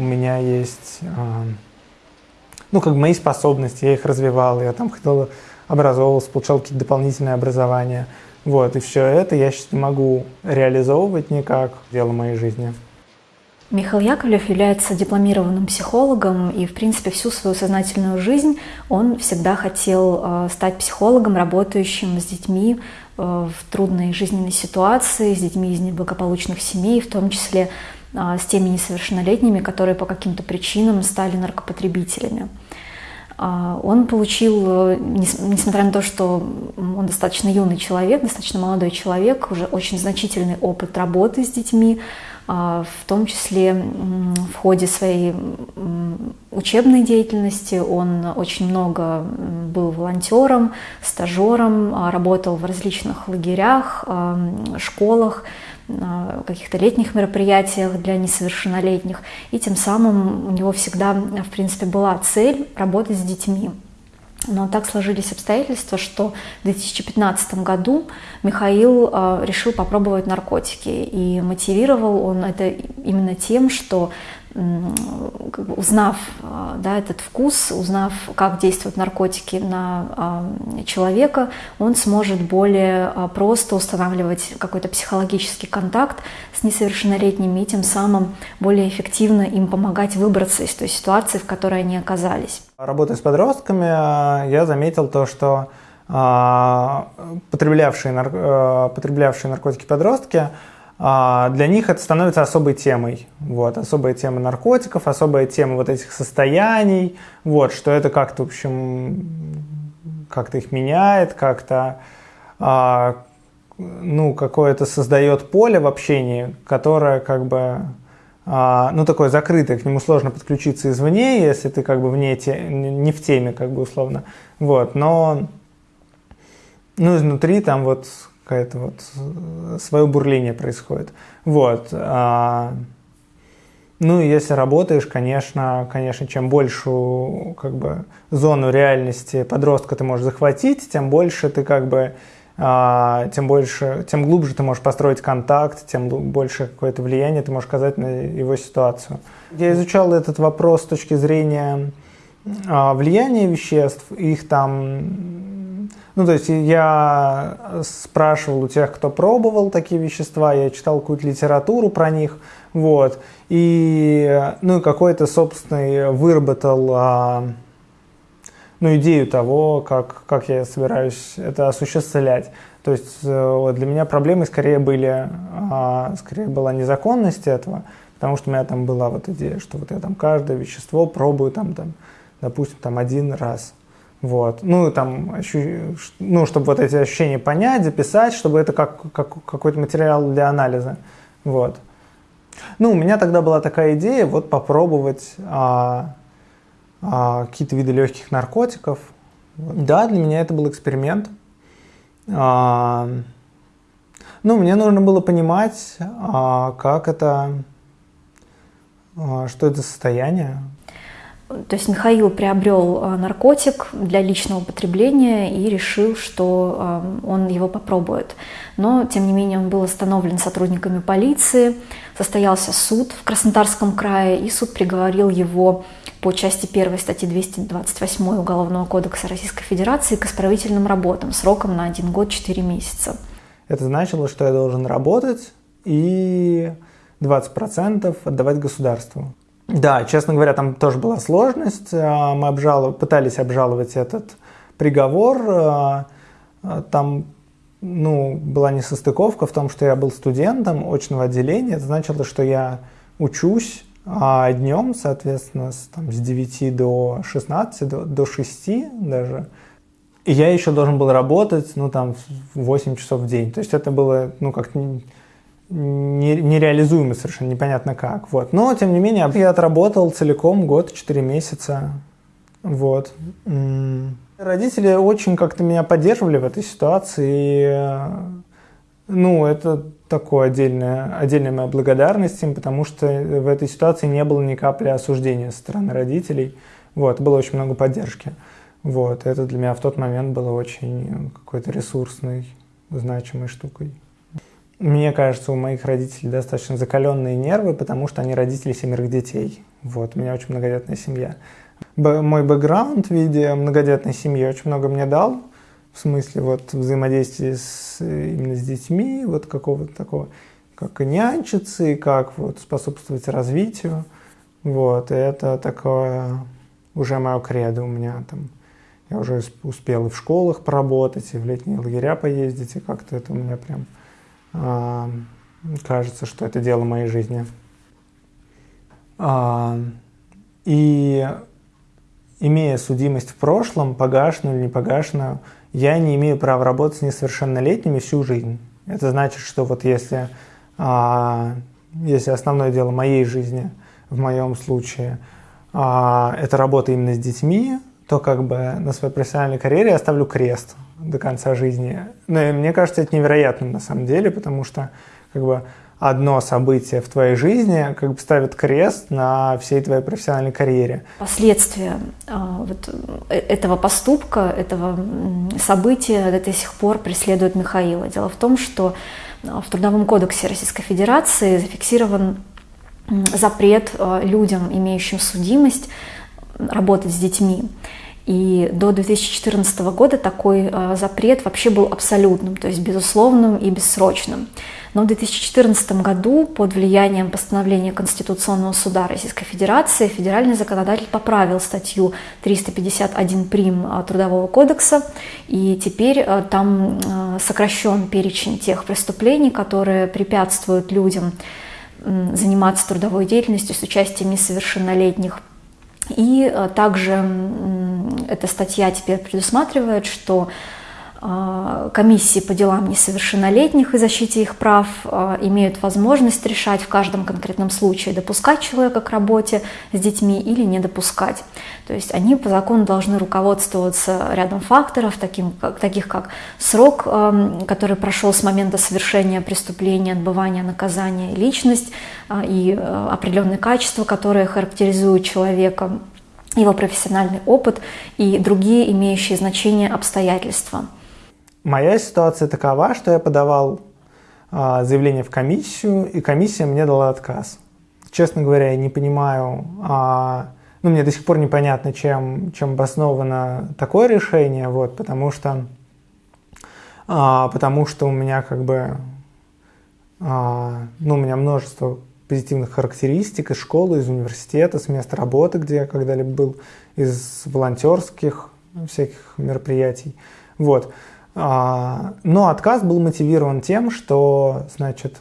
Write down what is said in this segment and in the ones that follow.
у меня есть, ну, как бы мои способности, я их развивал, я там ходил, образовывался, получал какие-то дополнительные образования. Вот, и все это я сейчас не могу реализовывать никак, дело моей жизни. Михаил Яковлев является дипломированным психологом, и, в принципе, всю свою сознательную жизнь он всегда хотел э, стать психологом, работающим с детьми э, в трудной жизненной ситуации, с детьми из неблагополучных семей, в том числе с теми несовершеннолетними, которые по каким-то причинам стали наркопотребителями. Он получил, несмотря на то, что он достаточно юный человек, достаточно молодой человек, уже очень значительный опыт работы с детьми, а, в том числе в ходе своей учебной деятельности он очень много был волонтером, стажером, а, работал в различных лагерях, а, школах, каких-то летних мероприятиях для несовершеннолетних. И тем самым у него всегда, в принципе, была цель работать с детьми. Но так сложились обстоятельства, что в 2015 году Михаил э, решил попробовать наркотики. И мотивировал он это именно тем, что узнав а, да, этот вкус, узнав, как действуют наркотики на а, человека, он сможет более а, просто устанавливать какой-то психологический контакт с несовершеннолетними и тем самым более эффективно им помогать выбраться из той ситуации, в которой они оказались. Работая с подростками, я заметил то, что потреблявшие, потреблявшие наркотики подростки – для них это становится особой темой. Вот, особая тема наркотиков, особая тема вот этих состояний, вот, что это как-то, в общем, как-то их меняет, как-то, а, ну, какое-то создает поле в общении, которое как бы, а, ну, такое закрытое, к нему сложно подключиться извне, если ты как бы вне те, не в теме, как бы условно, вот, но, ну, изнутри там вот какое-то вот э, свое бурление происходит. Вот. А, ну, если работаешь, конечно, конечно, чем большую как бы, зону реальности подростка ты можешь захватить, тем больше ты как бы а, тем больше, тем глубже ты можешь построить контакт, тем больше какое-то влияние ты можешь оказать на его ситуацию. Я изучал этот вопрос с точки зрения а, влияния веществ, их там ну, то есть я спрашивал у тех, кто пробовал такие вещества, я читал какую-то литературу про них, вот, и, ну, и какой-то собственный выработал, а, ну, идею того, как, как я собираюсь это осуществлять. То есть э, для меня проблемы скорее были, а, скорее была незаконность этого, потому что у меня там была вот идея, что вот я там каждое вещество пробую там, там допустим, там один раз. Вот. Ну, там, ну, чтобы вот эти ощущения понять, записать, чтобы это как, как какой-то материал для анализа. Вот. Ну, у меня тогда была такая идея, вот попробовать а, а, какие-то виды легких наркотиков. Да, для меня это был эксперимент. А, ну, мне нужно было понимать, а, как это, а, что это состояние, то есть Михаил приобрел э, наркотик для личного потребления и решил, что э, он его попробует. Но, тем не менее, он был остановлен сотрудниками полиции, состоялся суд в Краснодарском крае, и суд приговорил его по части 1 статьи 228 Уголовного кодекса Российской Федерации к исправительным работам сроком на 1 год 4 месяца. Это значило, что я должен работать и 20% отдавать государству. Да, честно говоря, там тоже была сложность. А, мы обжалов... пытались обжаловать этот приговор. А, а, там ну, была несостыковка в том, что я был студентом очного отделения. Это значило, что я учусь а днем, соответственно, с, там, с 9 до 16, до, до 6 даже. И я еще должен был работать, ну, там, 8 часов в день. То есть это было, ну, как нереализуемо совершенно, непонятно как. Вот. Но, тем не менее, я отработал целиком год, 4 месяца. Вот. Родители очень как-то меня поддерживали в этой ситуации. И, ну, это такое отдельная, отдельная моя благодарность им, потому что в этой ситуации не было ни капли осуждения со стороны родителей. Вот, было очень много поддержки. Вот, это для меня в тот момент было очень какой-то ресурсной, значимой штукой. Мне кажется, у моих родителей достаточно закаленные нервы, потому что они родители семерых детей. Вот, у меня очень многодетная семья. Б- мой бэкграунд в виде многодетной семьи очень много мне дал, в смысле вот взаимодействия с, именно с детьми, вот какого-то такого, как и нянчиться, и как вот способствовать развитию. Вот, и это такое уже мое кредо у меня там. Я уже успел и в школах поработать, и в летние лагеря поездить, и как-то это у меня прям кажется, что это дело моей жизни. Э, и имея судимость в прошлом, погашенную или не погашенную, я не имею права работать с несовершеннолетними всю жизнь. Это значит, что вот если, а, если основное дело моей жизни, в моем случае, а, это работа именно с детьми, то как бы на своей профессиональной карьере я ставлю крест до конца жизни. Но ну, мне кажется, это невероятным на самом деле, потому что как бы одно событие в твоей жизни как бы ставит крест на всей твоей профессиональной карьере. Последствия а, вот э, этого поступка, этого события до сих пор преследуют Михаила. Дело в том, что а, в Трудовом кодексе Российской Федерации зафиксирован запрет а, людям, имеющим судимость, работать с детьми. И до 2014 года такой запрет вообще был абсолютным, то есть безусловным и бессрочным. Но в 2014 году под влиянием постановления Конституционного суда Российской Федерации федеральный законодатель поправил статью 351 прим. Трудового кодекса, и теперь э, там э, сокращен перечень тех преступлений, которые препятствуют людям заниматься трудовой деятельностью с участием несовершеннолетних. И э, также эта статья теперь предусматривает, что комиссии по делам несовершеннолетних и защите их прав а, имеют возможность решать в каждом конкретном случае, допускать человека к работе с детьми или не допускать. То есть они по закону должны руководствоваться рядом факторов, таким, как, таких как срок, который прошел с момента совершения преступления, отбывания наказания, личность а, и определенные качества, которые характеризуют человека, его профессиональный опыт и другие имеющие значение обстоятельства – Моя ситуация такова, что я подавал а, заявление в комиссию, и комиссия мне дала отказ. Честно говоря, я не понимаю, а, ну, мне до сих пор непонятно, чем, чем обосновано такое решение, вот, потому что, а, потому что у меня как бы, а, ну, у меня множество позитивных характеристик из школы, из университета, с места работы, где я когда-либо был, из волонтерских всяких мероприятий, вот. Но отказ был мотивирован тем, что, значит,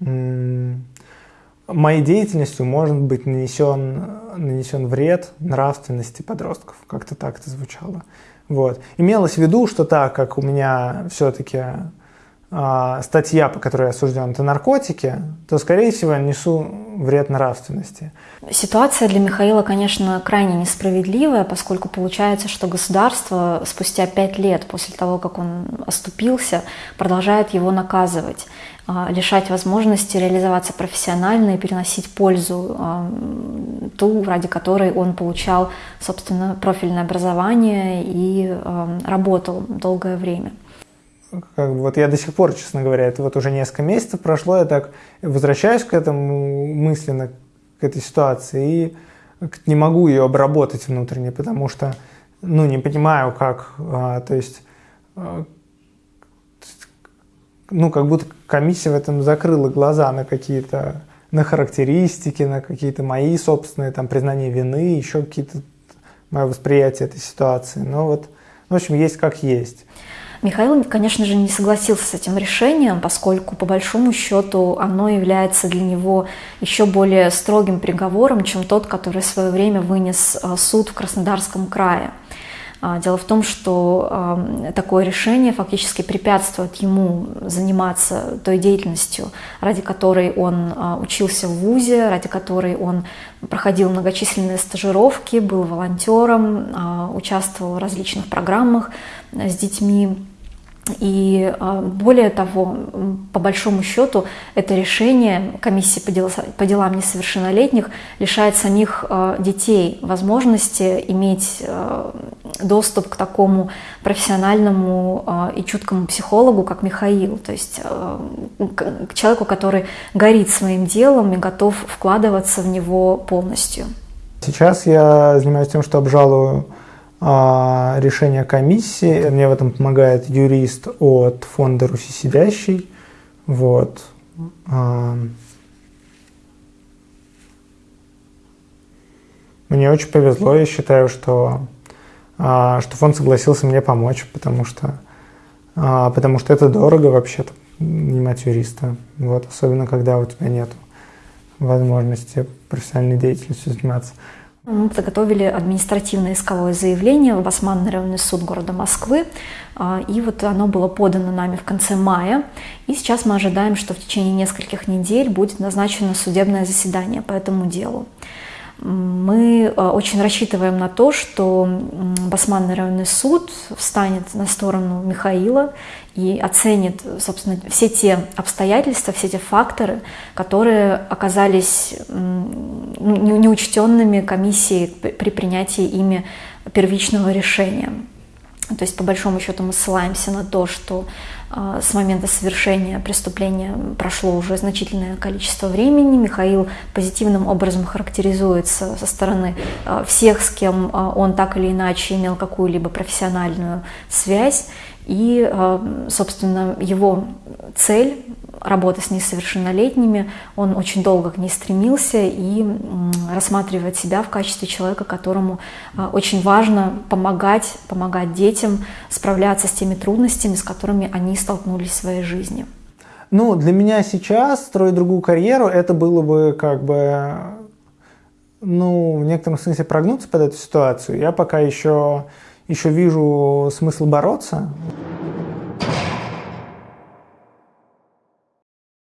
моей деятельностью может быть нанесен, нанесен вред нравственности подростков. Как-то так это звучало. Вот. Имелось в виду, что так как у меня все-таки а, статья, по которой я осужден, это наркотики, то, скорее всего, несу вред нравственности. Ситуация для Михаила, конечно, крайне несправедливая, поскольку получается, что государство спустя пять лет после того, как он оступился, продолжает его наказывать а, лишать возможности реализоваться профессионально и переносить пользу, а, ту, ради которой он получал, собственно, профильное образование и работал долгое время как бы, вот я до сих пор, честно говоря, это вот уже несколько месяцев прошло, я так возвращаюсь к этому мысленно, к этой ситуации, и не могу ее обработать внутренне, потому что, ну, не понимаю, как, а, то есть, а, ну, как будто комиссия в этом закрыла глаза на какие-то, на характеристики, на какие-то мои собственные, там, признания вины, еще какие-то, мое восприятие этой ситуации, но вот, в общем, есть как есть. Михаил, конечно же, не согласился с этим решением, поскольку, по большому счету, оно является для него еще более строгим приговором, чем тот, который в свое время вынес а, суд в Краснодарском крае. А, дело в том, что а, такое решение фактически препятствует ему заниматься той деятельностью, ради которой он учился в ВУЗе, ради которой он проходил многочисленные стажировки, был волонтером, участвовал в различных программах с детьми. И а, более того, по большому счету, это решение комиссии по, дел, по делам несовершеннолетних лишает самих а, детей возможности иметь а, доступ к такому профессиональному и чуткому психологу, как Михаил, то есть к человеку, который горит своим делом и готов вкладываться в него полностью. Сейчас я занимаюсь тем, что обжалую решение комиссии. Мне в этом помогает юрист от фонда «Руси сидящий». Вот. А, мне очень повезло, я считаю, что, а, что фонд согласился мне помочь, потому что, потому что это дорого вообще-то нанимать юриста. Вот, особенно когда у тебя нет возможности профессиональной деятельностью заниматься. Мы подготовили административное исковое заявление в Басманный районный суд города Москвы, а, и вот оно было подано нами в конце мая, и сейчас мы ожидаем, что в течение нескольких недель будет назначено судебное заседание по этому делу. Мы э, очень рассчитываем на то, что Басманный районный суд встанет на сторону Михаила и оценит, собственно, все те обстоятельства, все те факторы, которые оказались ну, неучтенными комиссией при принятии ими первичного решения. То есть, по большому счету, мы ссылаемся на то, что с момента совершения преступления прошло уже значительное количество времени. Михаил позитивным образом характеризуется со стороны э, всех, с кем э, он так или иначе имел какую-либо профессиональную связь. И, собственно, его цель работы с несовершеннолетними, он очень долго к ней стремился и рассматривает себя в качестве человека, которому а, очень важно помогать, помогать детям справляться с теми трудностями, с которыми они столкнулись в своей жизни. Ну, для меня сейчас строить другую карьеру, это было бы как бы, ну, в некотором смысле прогнуться под эту ситуацию. Я пока еще, еще вижу смысл бороться.